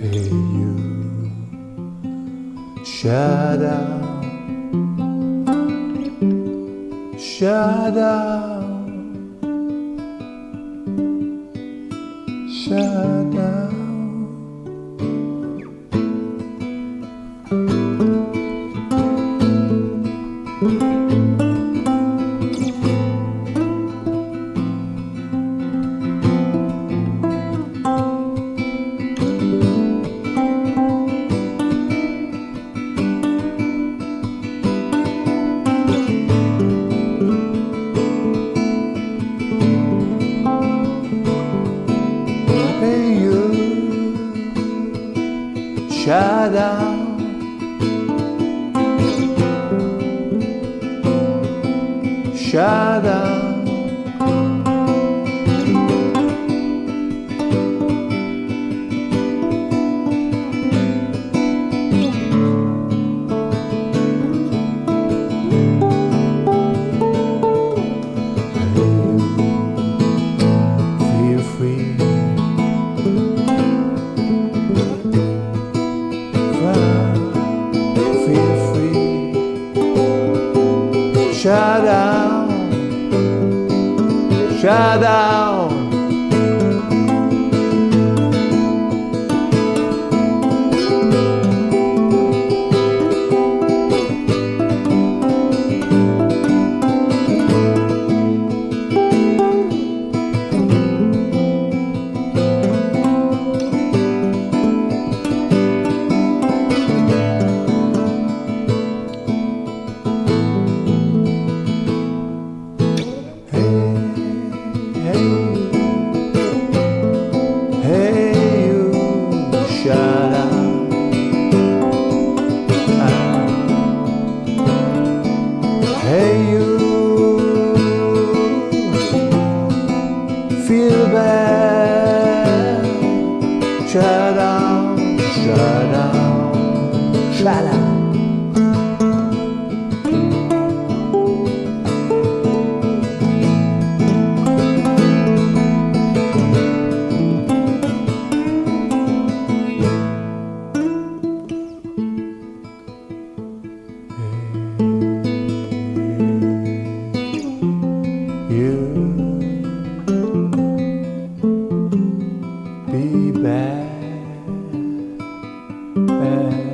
Hey you, shut up, shut up, shut up. Shut Shut down, shut down. You, feel bad. Shut up, shut up, shut up. 呃